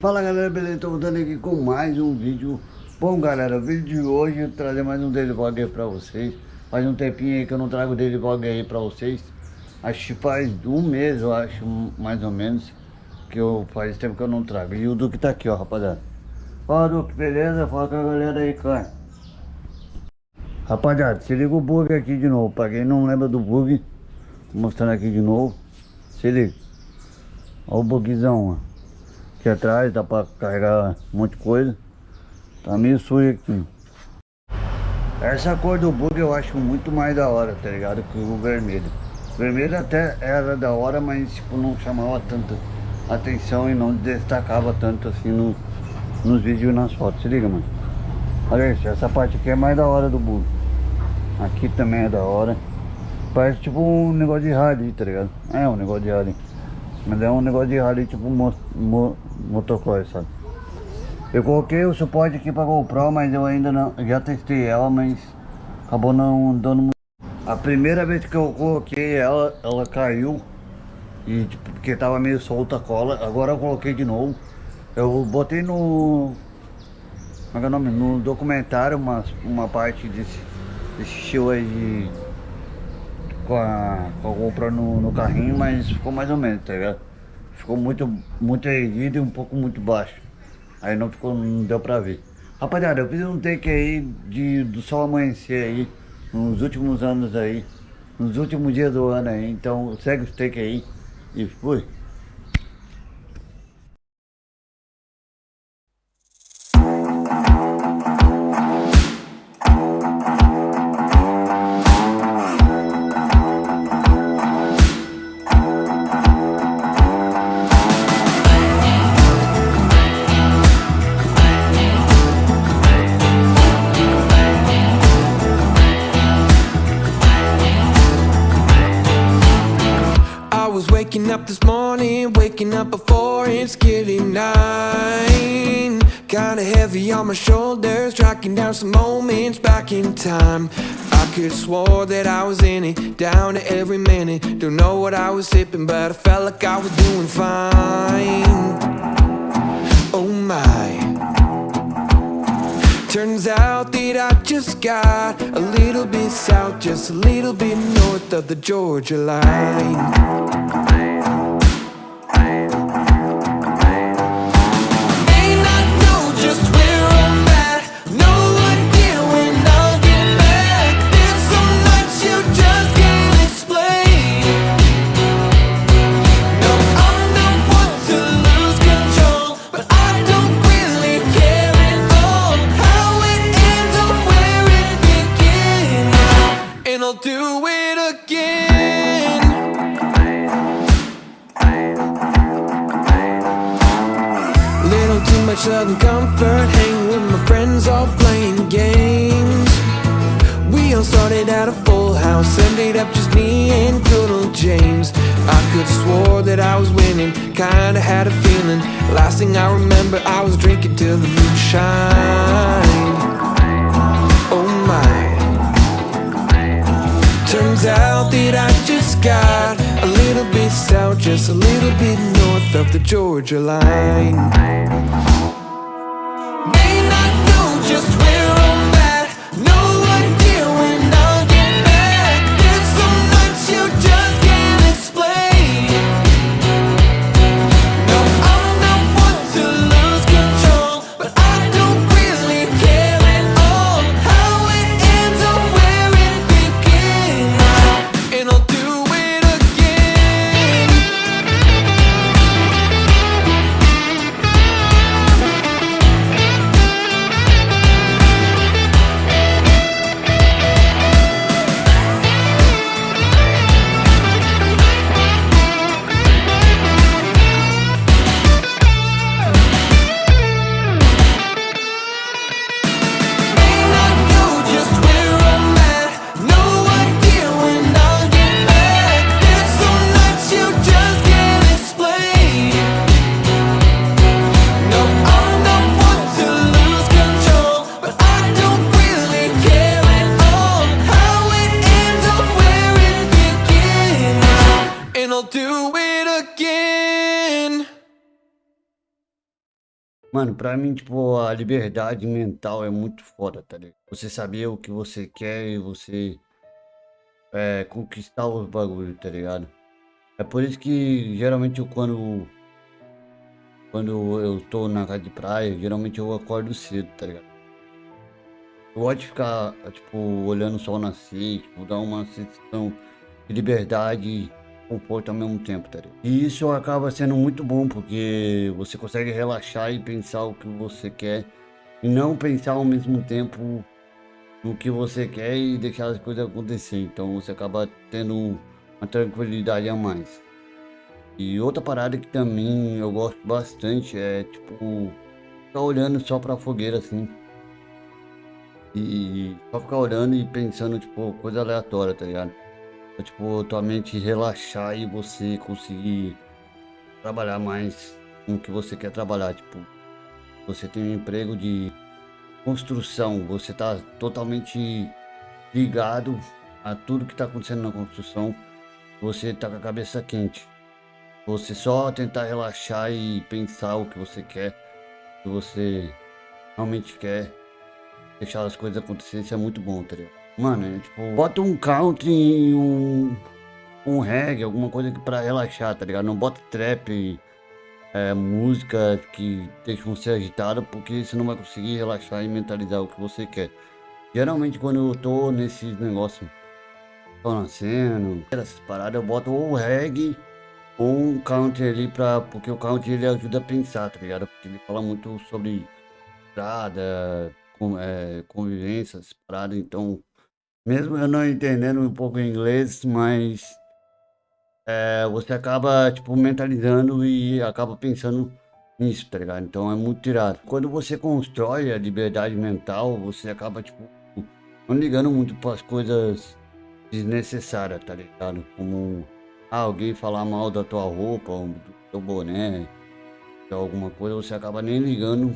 Fala galera, beleza? Estou voltando aqui com mais um vídeo. Bom galera, o vídeo de hoje eu trazer mais um daily vlog aí pra vocês. Faz um tempinho aí que eu não trago daily vlog aí pra vocês. Acho que faz um mês, eu acho, mais ou menos Que eu faz tempo que eu não trago. E o Duque tá aqui, ó, rapaziada. Fala Duque, beleza? Fala com a galera aí, cara. Rapaziada, se liga o bug aqui de novo. Pra quem não lembra do bug Mostrando aqui de novo. Se liga. Olha o bugzão, ó Aqui atrás dá pra carregar um monte de coisa. Tá meio sujo aqui. Essa cor do bug eu acho muito mais da hora, tá ligado? Que o vermelho. O vermelho até era da hora, mas tipo, não chamava tanta atenção e não destacava tanto assim no, nos vídeos e nas fotos. Se liga, mano. Olha isso, essa parte aqui é mais da hora do bug. Aqui também é da hora. Parece tipo um negócio de rádio, tá ligado? É um negócio de rádio. Mas é um negócio de rally tipo mo mo motocross, sabe? Eu coloquei o suporte aqui para GoPro, mas eu ainda não... Já testei ela, mas acabou não dando muito... A primeira vez que eu coloquei ela, ela caiu. E tipo, porque tava meio solta a cola. Agora eu coloquei de novo. Eu botei no... Como é, é o nome? No documentário uma, uma parte desse, desse estilo aí de com a, com a GoPro no, no carrinho, mas ficou mais ou menos, tá ligado? Ficou muito, muito erguido e um pouco muito baixo. Aí não ficou, não deu pra ver. Rapaziada, eu fiz um take aí de, do sol amanhecer aí, nos últimos anos aí, nos últimos dias do ano aí, então segue o take aí e fui. Nine. Kinda heavy on my shoulders, tracking down some moments back in time. I could swore that I was in it, down to every minute. Don't know what I was sipping, but I felt like I was doing fine. Oh my. Turns out that I just got a little bit south Just a little bit north of the Georgia line at a full house Ended up just me and old James. I could've swore that I was winning Kinda had a feeling. Last thing I remember I was drinking till the moonshine Oh my. Turns out that I just got a little bit south Just a little bit north of the Georgia line Mano, pra mim, tipo, a liberdade mental é muito foda, tá ligado? Você saber o que você quer e você é, conquistar os bagulhos, tá ligado? É por isso que geralmente eu, quando quando eu tô na casa de praia, geralmente eu acordo cedo, tá ligado? Eu gosto de ficar, tipo, olhando o sol nascer, tipo, dar uma sensação de liberdade conforto ao mesmo tempo, tá ligado? E isso acaba sendo muito bom, porque você consegue relaxar e pensar o que você quer, e não pensar ao mesmo tempo no que você quer e deixar as coisas acontecer. Então você acaba tendo uma tranquilidade a mais. E outra parada que também eu gosto bastante é tipo ficar olhando só pra fogueira assim. E só ficar olhando e pensando, tipo, coisa aleatória, tá ligado? É, tipo, tua mente relaxar e você conseguir trabalhar mais com o que você quer trabalhar. Tipo, você tem um emprego de construção, você tá totalmente ligado a tudo que tá acontecendo na construção, você tá com a cabeça quente. Você só tentar relaxar e pensar o que você quer, o que você realmente quer, deixar as coisas acontecerem, isso é muito bom, tá ligado? Mano, é, tipo, bota um country, um, um reggae, alguma coisa pra relaxar, tá ligado? Não bota trap, é, música que deixam você agitado, porque você não vai conseguir relaxar e mentalizar o que você quer. Geralmente quando eu tô nesses negócios, tô nascendo, essas paradas, eu boto ou reggae ou um counter ali pra. Porque o counter ele ajuda a pensar, tá ligado? Porque ele fala muito sobre estrada, com, é, convivência, paradas, então. Mesmo eu não entendendo um pouco inglês, mas é, você acaba, tipo, mentalizando e acaba pensando nisso, tá ligado? Então é muito tirado. Quando você constrói a liberdade mental, você acaba, tipo, não ligando muito para as coisas desnecessárias, tá ligado? Como ah, alguém falar mal da tua roupa, do teu boné, de alguma coisa, você acaba nem ligando,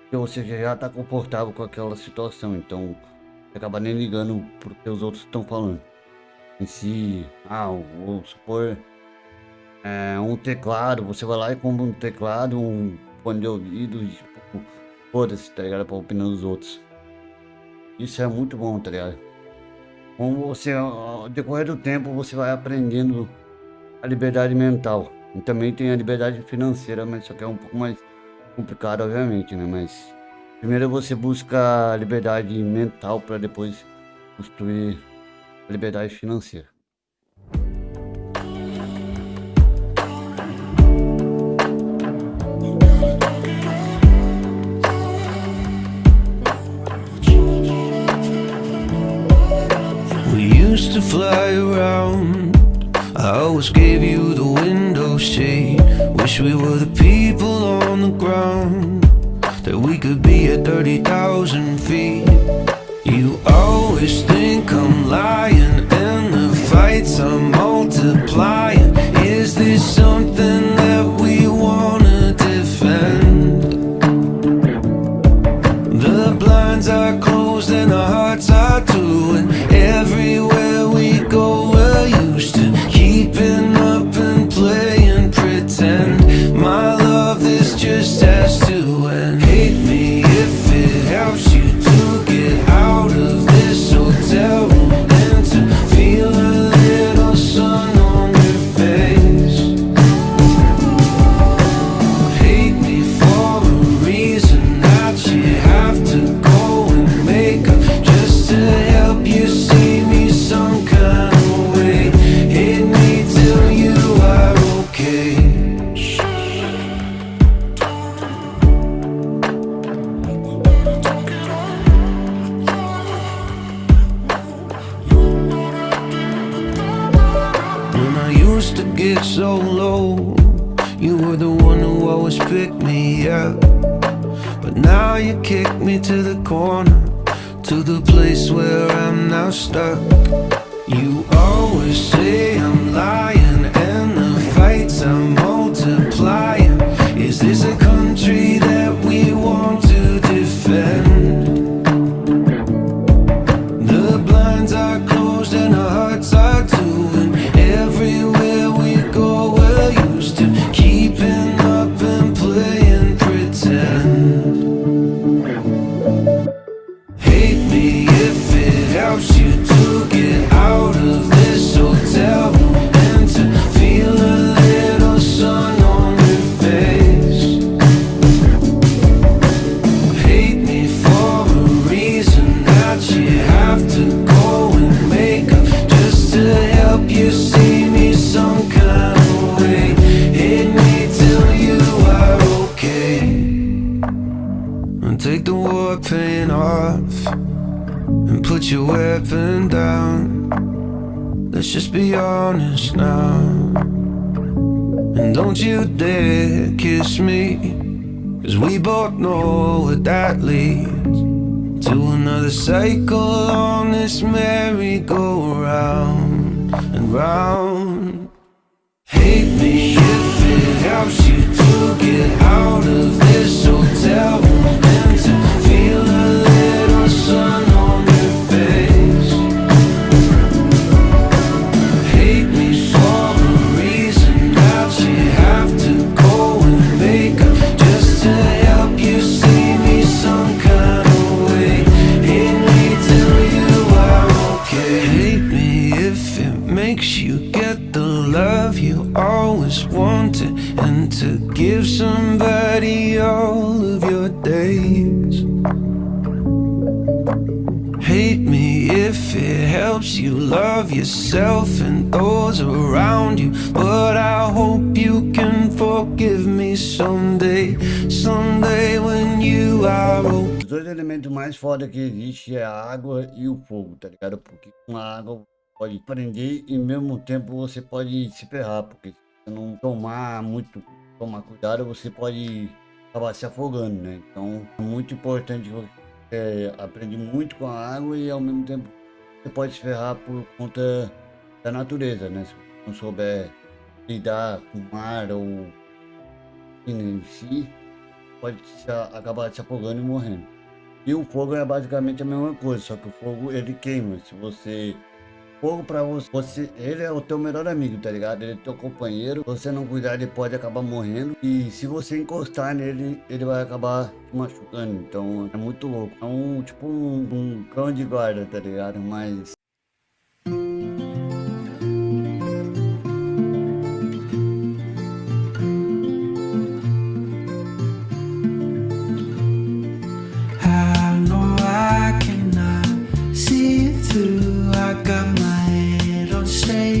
porque você já tá confortável com aquela situação, então acaba nem ligando pro que os outros estão falando. Em si, ah, vou supor, é, um teclado, você vai lá e compra um teclado, um fone de ouvido, e tipo, foda-se, tá ligado? Pra opinião dos outros. Isso é muito bom, tá ligado? com você, ao decorrer do tempo, você vai aprendendo a liberdade mental. E também tem a liberdade financeira, mas só que é um pouco mais complicado, obviamente, né? Mas primeiro você busca liberdade mental para depois construir liberdade financeira. used to fly around. I always gave you the window shade. Wish we were the people on the ground That we could be at 30,000 feet. You always think I'm lying And the fights are multiplying now you kick me to the corner To the place where I'm now stuck You always say I'm lying And the fights are multiplying Is this a country that we want to defend? Honest now. And don't you dare kiss me. Cause we both know what that leads to another cycle on this merry-go-round and round. Hate me if it helps you to get out of this hotel room dois elementos mais foda que existe é a água e o fogo, tá ligado? Porque com a água pode prender e ao mesmo tempo você pode se ferrar, porque se você não tomar muito, tomar cuidado, você pode acabar se afogando, né? Então é muito importante você é, aprender muito com a água e ao mesmo tempo você pode se ferrar por conta da natureza, né? Se você não souber lidar com o mar ou em si, pode se, acabar se afogando e morrendo. E o fogo é basicamente a mesma coisa, só que o fogo ele queima. Se você fogo pra você, você, ele é o teu melhor amigo, tá ligado? Ele é teu companheiro. Se você não cuidar, ele pode acabar morrendo. E se você encostar nele, ele vai acabar te machucando. Então é muito louco. É um tipo um, um cão de guarda, tá ligado? Mas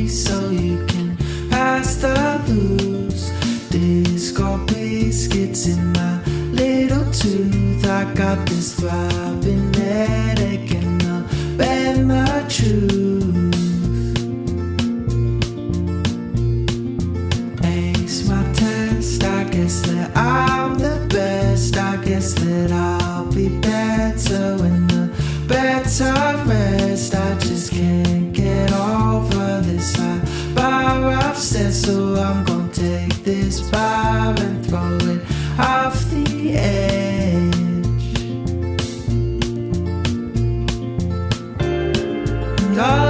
so you can pass the blues. Disco biscuits in my little tooth. I got this throbbing headache and I'll bend my truth. Take this bar and throw it off the edge. And all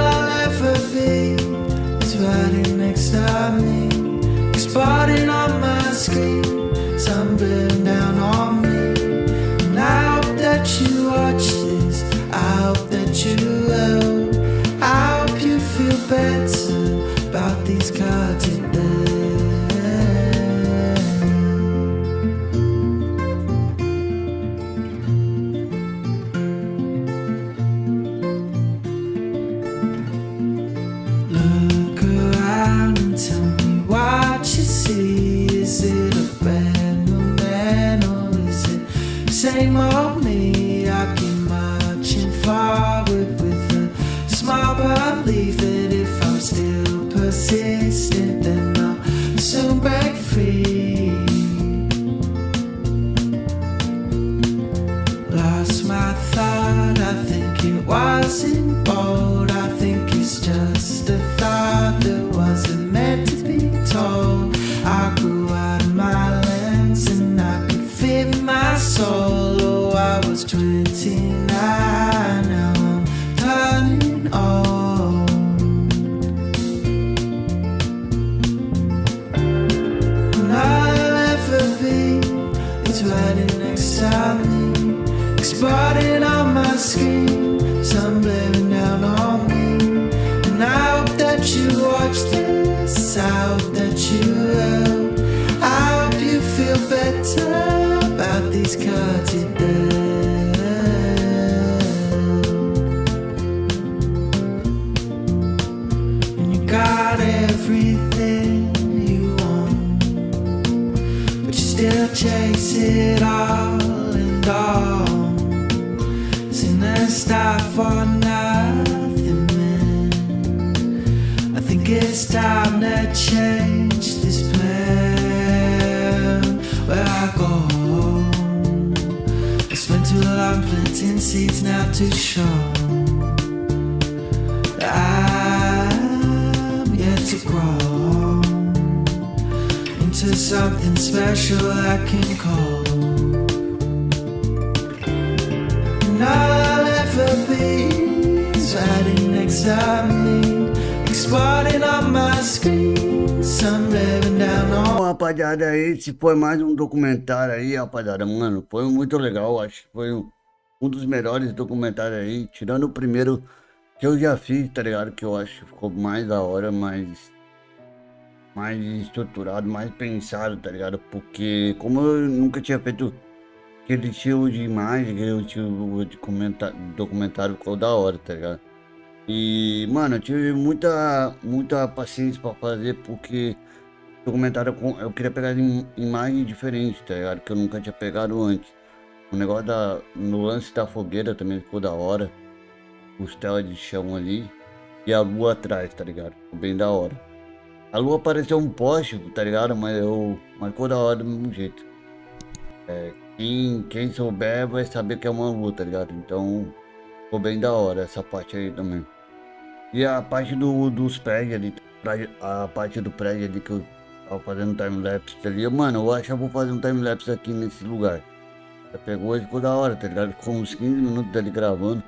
think it wasn't bold. I think it's just you show. that I'm yet to grow into something special I can call. And I'll ever be me, exploding on my screen. Bom, rapaziada, esse foi mais um documentário aí, rapaziada, mano, foi muito legal, acho foi um, um dos melhores documentários aí, tirando o primeiro que eu já fiz, tá ligado, que eu acho que ficou mais da hora, mais, mais estruturado, mais pensado, tá ligado, porque como eu nunca tinha feito aquele estilo de imagem, aquele estilo de comentar, documentário, ficou da hora, tá ligado. E, mano, eu tive muita, muita paciência pra fazer, porque documentário eu queria pegar im- imagens diferentes, tá ligado? Que eu nunca tinha pegado antes. O negócio da. No lance da fogueira também ficou da hora. Costela de chão ali. E a lua atrás, tá ligado? Ficou bem da hora. A lua pareceu um poste, tá ligado? Mas eu. Mas ficou da hora do mesmo jeito. É, quem, quem souber vai saber que é uma lua, tá ligado? Então ficou bem da hora essa parte aí também. E a parte do, dos prédios ali, a parte do prédio ali que eu tava fazendo time-lapse ali, mano, eu acho que eu vou fazer um time-lapse aqui nesse lugar. Pegou e ficou da hora, tá ligado? Ficou uns 15 minutos ali gravando,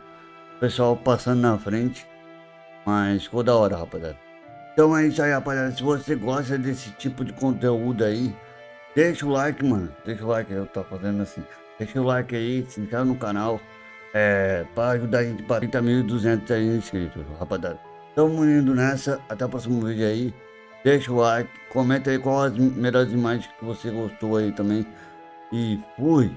o pessoal passando na frente, mas ficou da hora, rapaziada. Então é isso aí, rapaziada. Se você gosta desse tipo de conteúdo aí, deixa o like, mano. Deixa o like, eu tô fazendo assim. Deixa o like aí, se inscreve no canal. É, pra ajudar a gente para 30.200 aí inscritos, rapaziada. Tamo indo nessa, até o próximo vídeo aí. Deixa o like, comenta aí quais as melhores imagens que você gostou aí também. E fui!